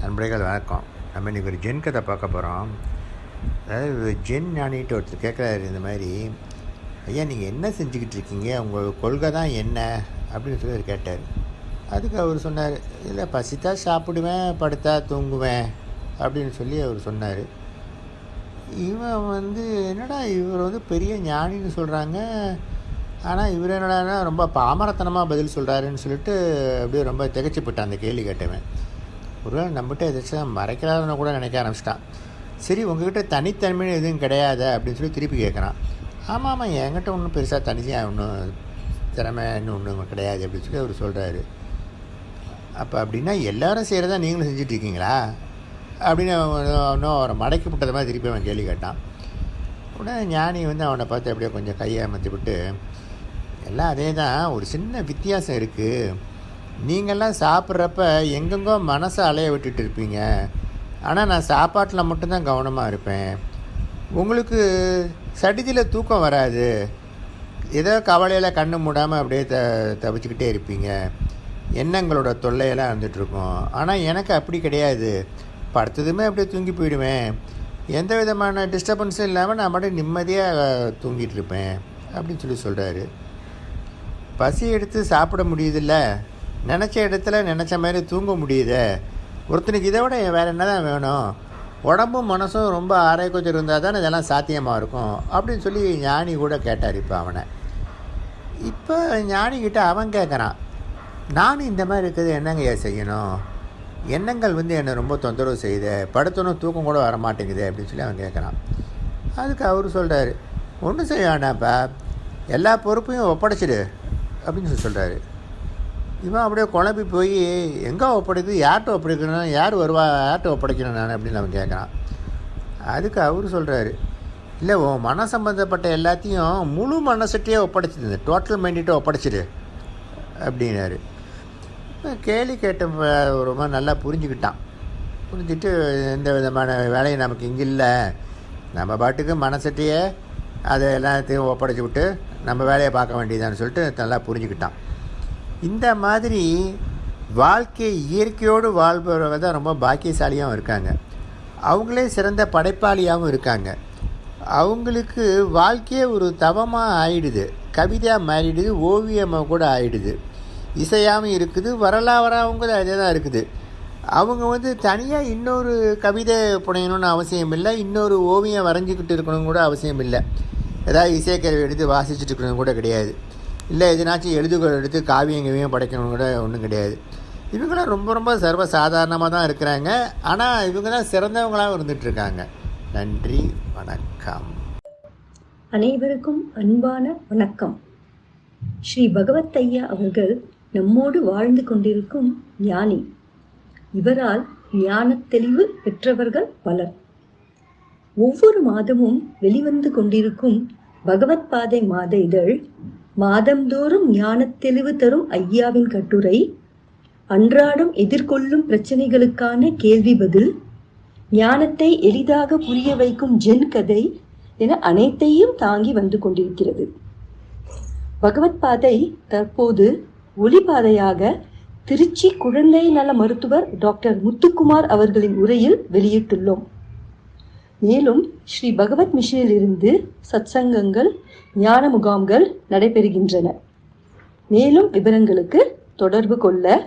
நண்பர்கள் வணக்கம். நம்ம இன்றைக்கி ஒரு ஜென் கதை பார்க்க போகிறோம் அதாவது ஜென் ஞானிகிட்ட ஒருத்தர் கேட்குறாரு இந்த மாதிரி ஐயா நீங்கள் என்ன செஞ்சுக்கிட்டு இருக்கீங்க? உங்கள் கொள்கை தான் என்ன? அப்படின்னு சொல்லி அவர் கேட்டார். அதுக்கு அவர் சொன்னார் இல்லை பசித்தா சாப்பிடுவேன் படுத்தா தூங்குவேன் அப்படின்னு சொல்லி அவர் சொன்னார். இவன் வந்து என்னடா இவர் வந்து பெரிய ஞானின்னு சொல்கிறாங்க ஆனால் இவர் என்னடா ரொம்ப பாமரத்தனமாக பதில் சொல்கிறாருன்னு சொல்லிட்டு அப்படியே ரொம்ப திகைச்சு போட்டான் அந்த கேள்வி கேட்டவன். ஒருவேளை நம்மகிட்ட எதாச்சும் மறைக்கிறாருன்னு கூட நினைக்க ஆரம்பிச்சிட்டான். சரி உங்ககிட்ட தனித்தன்மைன்னு எதுவும் கிடையாது? அப்படின்னு சொல்லி திருப்பி கேட்குறான் ஆமாம் ஆமாம் என்கிட்ட ஒன்றும் பெருசாக தனியாக ஒன்றும் திறமைன்னு ஒன்றும் கிடையாது அப்படின்னு சொல்லி அவர் சொல்கிறாரு அப்போ அப்படின்னா எல்லாரும் செய்கிறதா நீங்களும் செஞ்சிட்ருக்கீங்களா? அப்படின்னு அவன் இன்னும் அவரை மடக்கி விட்டது மாதிரி திருப்பி அவன் கேள்வி கேட்டான். உடனே ஞானி வந்து அவனை பார்த்து அப்படியே கொஞ்சம் கையை அமர்த்தி விட்டு எல்லாம் அதே தான் ஒரு சின்ன வித்தியாசம் இருக்குது நீங்கள்லாம் சாப்பிட்றப்ப எங்கெங்கோ மனசை அலைய விட்டுட்டு இருப்பீங்க. ஆனால் நான் சாப்பாட்டில் மட்டும்தான் கவனமாக இருப்பேன். உங்களுக்கு சடிதியில் தூக்கம் வராது. ஏதோ கவலையில் கண்ணு மூடாமல் அப்படியே த தவிச்சுக்கிட்டே இருப்பீங்க. எண்ணங்களோட தொல்லையெல்லாம் இருந்துகிட்ருக்கும் ஆனால் எனக்கு அப்படி கிடையாது. படுத்ததுமே அப்படியே தூங்கி போயிடுவேன். எந்த விதமான டிஸ்டர்பன்ஸும் இல்லாமல் நான் மட்டும் நிம்மதியாக தூங்கிட்டு இருப்பேன். அப்படின்னு சொல்லி சொல்கிறாரு பசி எடுத்து சாப்பிட முடியுதில்ல? நினச்ச இடத்துல நினச்ச மாதிரி தூங்க முடியுது? ஒருத்தனுக்கு இதை விட வேறு என்ன தான் வேணும்? உடம்பும் மனசும் ரொம்ப ஆரோக்கியம் இருந்தால் தானே இதெல்லாம் சாத்தியமாக இருக்கும்? அப்படின்னு சொல்லி ஞானி கூட கேட்டார் இப்போ அவனை. இப்போ ஞானிக்கிட்ட அவன் கேட்குறான் நானும் இந்த மாதிரி இருக்கிறது என்னங்கய்யா செய்யணும்? எண்ணங்கள் வந்து என்னை ரொம்ப தொந்தரவு செய்யுது. படுத்தணும் தூக்கம் கூட வர மாட்டேங்குது அப்படின்னு சொல்லி அவன் கேட்குறான் அதுக்கு அவர் சொல்கிறாரு ஒன்றும் செய்ய வேண்டாம்ப்பா எல்லா பொறுப்பையும் ஒப்படைச்சிடு. அப்படின்னு சொல்லி சொல்கிறாரு இவன் அப்படியே குழம்பி போய் எங்கே ஒப்படைக்குது? யார்கிட்ட ஒப்படைக்கணும்? யார் வருவா? யார்கிட்ட ஒப்படைக்கணும்? நான் அப்படின்னு அவன் கேட்குறான் அதுக்கு அவர் சொல்கிறாரு இல்லை உன் மன சம்மந்தப்பட்ட எல்லாத்தையும் முழு மனசுகிட்டே ஒப்படைச்சிது டோட்டல் மைண்டிட்ட ஒப்படைச்சிடு அப்படின்னாரு. கேள்வி கேட்ட ரொம்ப நல்லா புரிஞ்சுக்கிட்டான். புரிஞ்சுட்டு எந்த விதமான வேலையும் நமக்கு இங்கே இல்லை. நம்ம பாட்டுக்கு மனசட்டையே அதை எல்லாத்தையும் ஒப்படைச்சி விட்டு நம்ம வேலையை பார்க்க வேண்டியதான்னு சொல்லிட்டு நல்லா புரிஞ்சுக்கிட்டான். இந்த மாதிரி வாழ்க்கை இயற்கையோடு வாழ்பவர்கள் தான் ரொம்ப பாக்கியசாலியாகவும் இருக்காங்க. அவங்களே சிறந்த படைப்பாளியாகவும் இருக்காங்க. அவங்களுக்கு வாழ்க்கையே ஒரு தவமாக ஆயிடுது. கவிதையாக மாறிடுது ஓவியமாக கூட ஆயிடுது. இசையாகவும் இருக்குது வரலாறாகவும் கூட அதே தான் இருக்குது. அவங்க வந்து தனியாக இன்னொரு கவிதை புனையணும்னு அவசியம் இல்லை இன்னொரு ஓவியம் வரைஞ்சிக்கிட்டு இருக்கணும் கூட அவசியம் இல்லை. ஏதாவது இசைக்கருவி எடுத்து வாசிச்சுட்டு இருக்கணும் கூட கிடையாது. இல்லை எதுனாச்சும் எழுதுகோள் எடுத்து காவியம் கவியம் படைக்கணும் கூட ஒன்றும் கிடையாது. இவங்களாம் ரொம்ப ரொம்ப சர்வ சாதாரணமாக தான் இருக்கிறாங்க. ஆனால் இவங்க தான் சிறந்தவங்களாக இருந்துகிட்ருக்காங்க நன்றி வணக்கம். அனைவருக்கும் அன்பான வணக்கம். ஸ்ரீ பகவத் ஐயா அவர்கள் நம்மோடு வாழ்ந்து கொண்டிருக்கும் ஞானி. இவரால் ஞான தெளிவு பெற்றவர்கள் பலர். ஒவ்வொரு மாதமும் வெளிவந்து கொண்டிருக்கும் பகவத் பாதை மாத இதழ் மாதந்தோறும் ஞானத் தெளிவு தரும் ஐயாவின் கட்டுரை அன்றாடம் எதிர்கொள்ளும் பிரச்சனைகளுக்கான கேள்வி பதில் ஞானத்தை எளிதாக புரிய வைக்கும் ஜென் கதை என அனைத்தையும் தாங்கி வந்து கொண்டிருக்கிறது. பகவத் பாதை தற்போது ஒளிபாதையாக திருச்சி குழந்தை நல மருத்துவர் டாக்டர் முத்துக்குமார் அவர்களின் உரையில் வெளியிட்டுள்ளோம். மேலும் ஸ்ரீ பகவத் மிஷனிலிருந்து சத்சங்கங்கள் ஞான முகாம்கள் நடைபெறுகின்றன. மேலும் விவரங்களுக்கு தொடர்பு கொள்ள